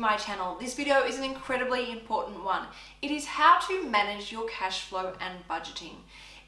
my channel. This video is an incredibly important one. It is how to manage your cash flow and budgeting.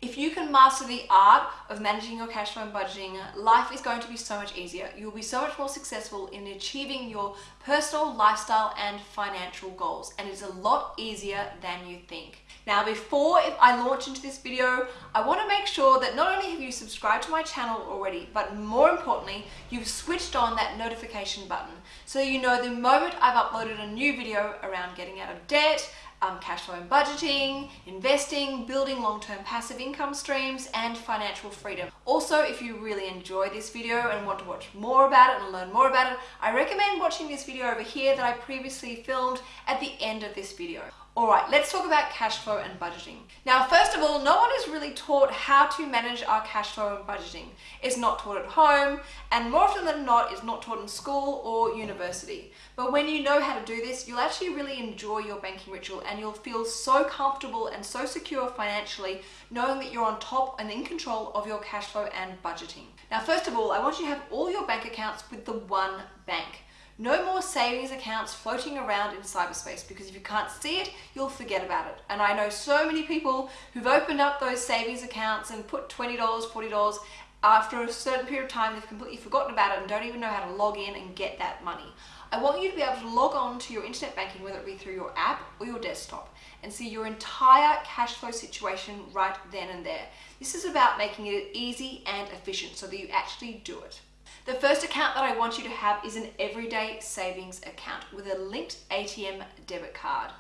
If you can master the art of managing your cash flow and budgeting, life is going to be so much easier. You'll be so much more successful in achieving your personal lifestyle and financial goals. And it's a lot easier than you think. Now, before I launch into this video, I want to make sure that not only have you subscribed to my channel already, but more importantly, you've switched on that notification button so you know the moment I've uploaded a new video around getting out of debt, um, cash flow and budgeting, investing, building long-term passive income streams, and financial freedom. Also, if you really enjoy this video and want to watch more about it and learn more about it, I recommend watching this video over here that I previously filmed at the end of this video. All right, let's talk about cash flow and budgeting. Now, first of all, no one is really taught how to manage our cash flow and budgeting. It's not taught at home, and more often than not, it's not taught in school or university. But when you know how to do this, you'll actually really enjoy your banking ritual and you'll feel so comfortable and so secure financially knowing that you're on top and in control of your cash flow and budgeting. Now, first of all, I want you to have all your bank accounts with the one bank. No more savings accounts floating around in cyberspace because if you can't see it, you'll forget about it. And I know so many people who've opened up those savings accounts and put $20, $40, after a certain period of time, they've completely forgotten about it and don't even know how to log in and get that money. I want you to be able to log on to your internet banking, whether it be through your app or your desktop, and see your entire cash flow situation right then and there. This is about making it easy and efficient so that you actually do it. The first account that I want you to have is an everyday savings account with a linked ATM debit card.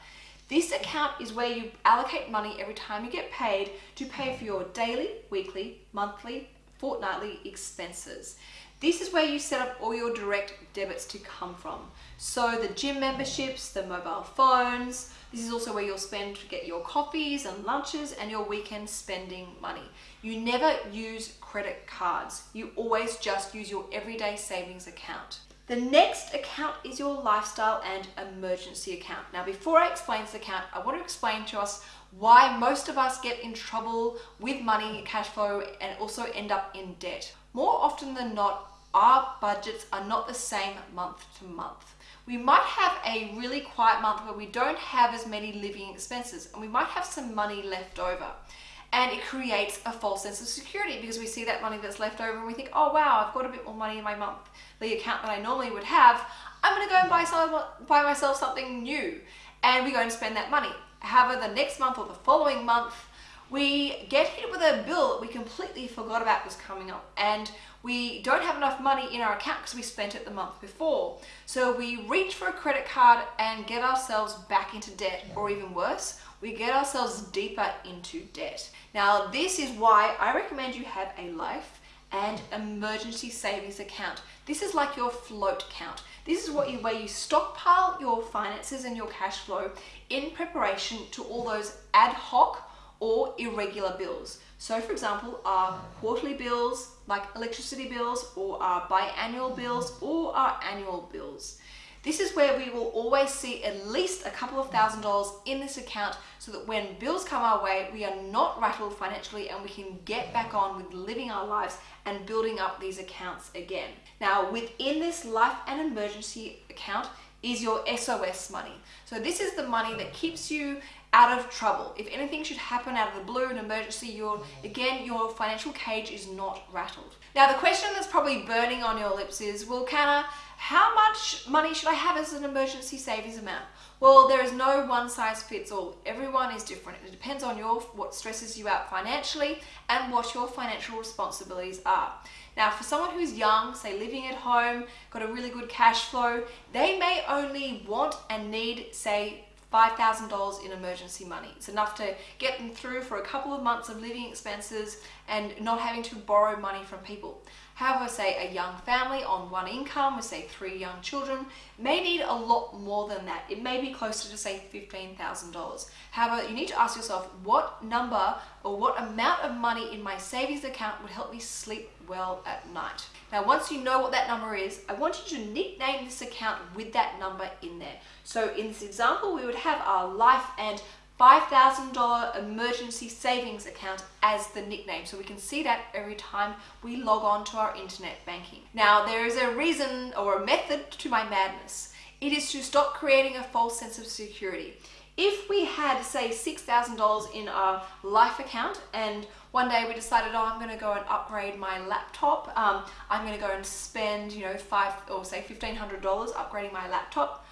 This account is where you allocate money every time you get paid to pay for your daily, weekly, monthly, fortnightly expenses. This is where you set up all your direct debits to come from. So the gym memberships, the mobile phones, this is also where you'll spend to get your coffees and lunches and your weekend spending money. You never use credit cards. You always just use your everyday savings account. The next account is your lifestyle and emergency account. Now, before I explain this account, I want to explain to us why most of us get in trouble with money, cash flow, and also end up in debt. More often than not, our budgets are not the same month to month. We might have a really quiet month where we don't have as many living expenses and we might have some money left over. And it creates a false sense of security because we see that money that's left over and we think, oh wow, I've got a bit more money in my monthly account that I normally would have. I'm gonna go and buy, some, buy myself something new. And we go and spend that money. However, the next month or the following month, we get hit with a bill that we completely forgot about was coming up and we don't have enough money in our account because we spent it the month before. So we reach for a credit card and get ourselves back into debt or even worse, we get ourselves deeper into debt. Now this is why I recommend you have a life and emergency savings account. This is like your float account. This is what you, where you stockpile your finances and your cash flow in preparation to all those ad hoc or irregular bills. So for example, our quarterly bills like electricity bills or our biannual bills or our annual bills. This is where we will always see at least a couple of thousand dollars in this account so that when bills come our way, we are not rattled financially and we can get back on with living our lives and building up these accounts again. Now, within this life and emergency account is your SOS money. So this is the money that keeps you out of trouble. If anything should happen out of the blue, an emergency, your again, your financial cage is not rattled. Now the question that's probably burning on your lips is, well, Canna, how much money should I have as an emergency savings amount? Well, there is no one size fits all. Everyone is different. It depends on your what stresses you out financially and what your financial responsibilities are. Now, for someone who's young, say living at home, got a really good cash flow, they may only want and need, say, $5,000 in emergency money. It's enough to get them through for a couple of months of living expenses and not having to borrow money from people. However, say a young family on one income with say three young children may need a lot more than that. It may be closer to say $15,000. However, you need to ask yourself what number or what amount of money in my savings account would help me sleep well at night. Now, once you know what that number is, I want you to nickname this account with that number in there. So in this example, we would have our life and $5,000 emergency savings account as the nickname. So we can see that every time we log on to our internet banking. Now, there is a reason or a method to my madness. It is to stop creating a false sense of security. If we had, say, $6,000 in our life account and one day we decided, oh, I'm going to go and upgrade my laptop, um, I'm going to go and spend, you know, five or say $1,500 upgrading my laptop,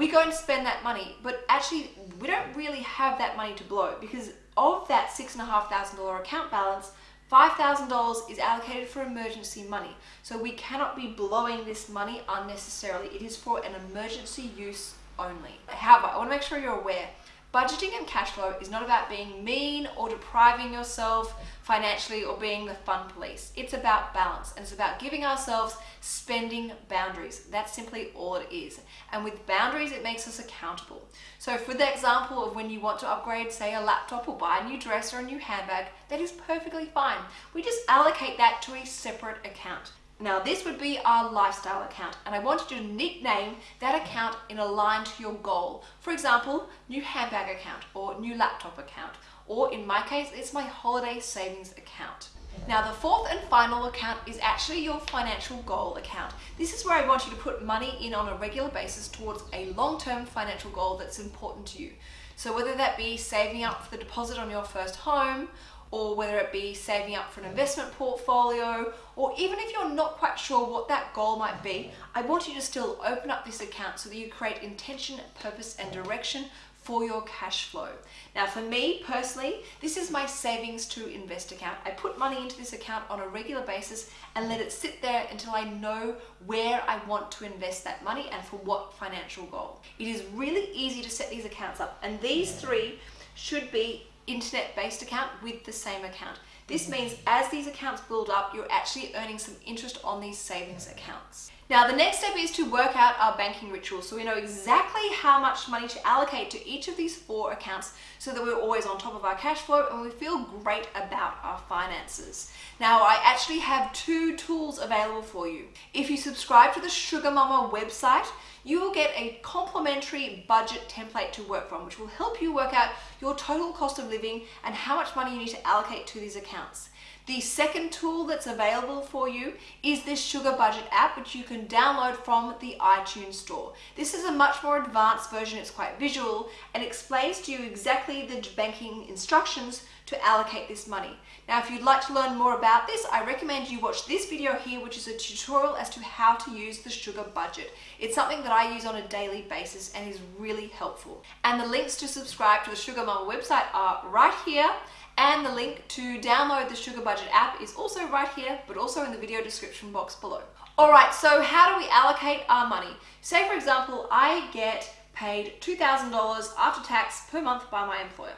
we go and spend that money, but actually we don't really have that money to blow because of that $6,500 account balance, $5,000 is allocated for emergency money. So we cannot be blowing this money unnecessarily. It is for an emergency use only. However, I want to make sure you're aware Budgeting and cash flow is not about being mean or depriving yourself financially or being the fun police. It's about balance and it's about giving ourselves spending boundaries. That's simply all it is. And with boundaries, it makes us accountable. So for the example of when you want to upgrade, say a laptop or buy a new dress or a new handbag, that is perfectly fine. We just allocate that to a separate account. Now this would be our lifestyle account and I want you to nickname that account in a line to your goal. For example, new handbag account or new laptop account or in my case it's my holiday savings account. Now the fourth and final account is actually your financial goal account. This is where I want you to put money in on a regular basis towards a long-term financial goal that's important to you. So whether that be saving up for the deposit on your first home or whether it be saving up for an investment portfolio, or even if you're not quite sure what that goal might be, I want you to still open up this account so that you create intention, purpose, and direction for your cash flow. Now for me personally, this is my savings to invest account. I put money into this account on a regular basis and let it sit there until I know where I want to invest that money and for what financial goal. It is really easy to set these accounts up and these three should be internet-based account with the same account. This mm-hmm. means as these accounts build up, you're actually earning some interest on these savings accounts. Now, the next step is to work out our banking ritual so we know exactly how much money to allocate to each of these four accounts so that we're always on top of our cash flow and we feel great about our finances. Now, I actually have two tools available for you. If you subscribe to the Sugar Mama website, you will get a complimentary budget template to work from, which will help you work out your total cost of living and how much money you need to allocate to these accounts. The second tool that's available for you is this Sugar Budget app, which you can download from the iTunes store. This is a much more advanced version. It's quite visual and explains to you exactly the banking instructions to allocate this money. Now, if you'd like to learn more about this, I recommend you watch this video here, which is a tutorial as to how to use the sugar budget. It's something that I use on a daily basis and is really helpful. And the links to subscribe to the Sugar Mama website are right here and the link to download the Sugar Budget app is also right here, but also in the video description box below. All right, so how do we allocate our money? Say for example, I get paid $2,000 after tax per month by my employer.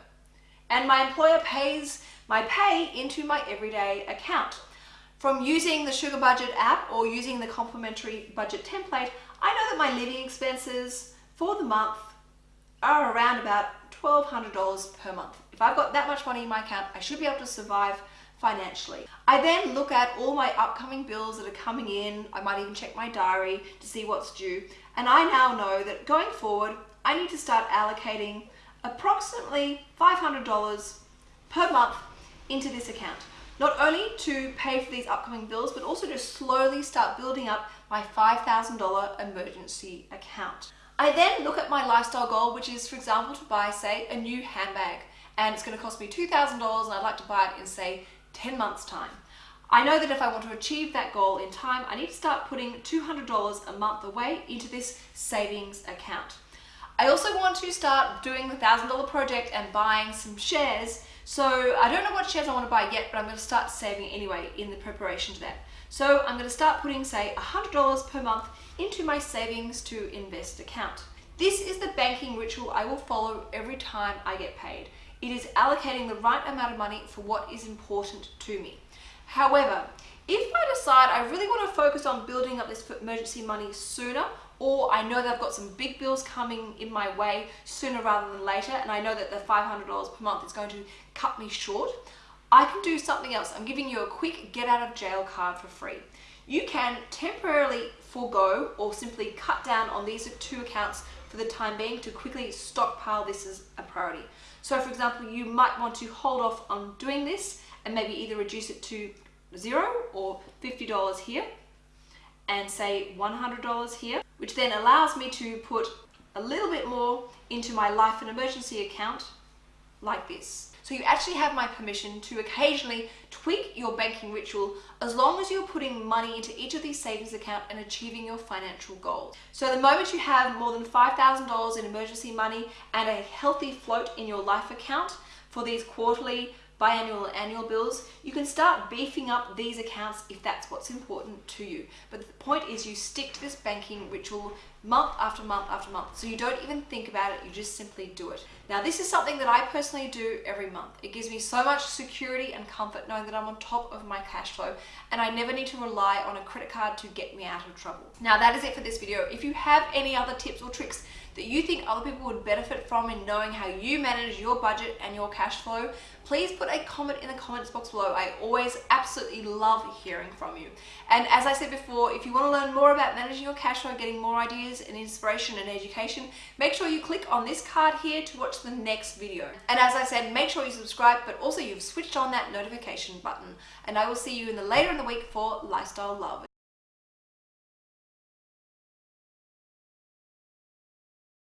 And my employer pays my pay into my everyday account. From using the Sugar Budget app or using the complimentary budget template, I know that my living expenses for the month are around about $1,200 per month. If I've got that much money in my account, I should be able to survive financially. I then look at all my upcoming bills that are coming in. I might even check my diary to see what's due. And I now know that going forward, I need to start allocating approximately $500 per month into this account. Not only to pay for these upcoming bills, but also to slowly start building up my $5,000 emergency account. I then look at my lifestyle goal, which is, for example, to buy, say, a new handbag and it's going to cost me $2,000 and I'd like to buy it in say 10 months time. I know that if I want to achieve that goal in time, I need to start putting $200 a month away into this savings account. I also want to start doing the $1,000 project and buying some shares. So I don't know what shares I want to buy yet, but I'm going to start saving anyway in the preparation to that. So I'm going to start putting, say, $100 per month into my savings to invest account. This is the banking ritual I will follow every time I get paid. It is allocating the right amount of money for what is important to me. However, if I decide I really want to focus on building up this emergency money sooner, or I know that I've got some big bills coming in my way sooner rather than later, and I know that the $500 per month is going to cut me short, I can do something else. I'm giving you a quick get out of jail card for free. You can temporarily forego or simply cut down on these two accounts for the time being to quickly stockpile this as a priority. So for example, you might want to hold off on doing this and maybe either reduce it to zero or $50 here and say $100 here, which then allows me to put a little bit more into my life and emergency account like this. So you actually have my permission to occasionally tweak your banking ritual as long as you're putting money into each of these savings accounts and achieving your financial goals. So the moment you have more than $5,000 in emergency money and a healthy float in your life account for these quarterly biannual and annual bills, you can start beefing up these accounts if that's what's important to you. But the point is you stick to this banking ritual month after month after month. So you don't even think about it, you just simply do it. Now this is something that I personally do every month. It gives me so much security and comfort knowing that I'm on top of my cash flow and I never need to rely on a credit card to get me out of trouble. Now that is it for this video. If you have any other tips or tricks that you think other people would benefit from in knowing how you manage your budget and your cash flow, please put a comment in the comments box below. I always absolutely love hearing from you. And as I said before, if you want to learn more about managing your cash flow, getting more ideas and inspiration and education, make sure you click on this card here to watch the next video. And as I said, make sure you subscribe, but also you've switched on that notification button. And I will see you in the later in the week for Lifestyle Love.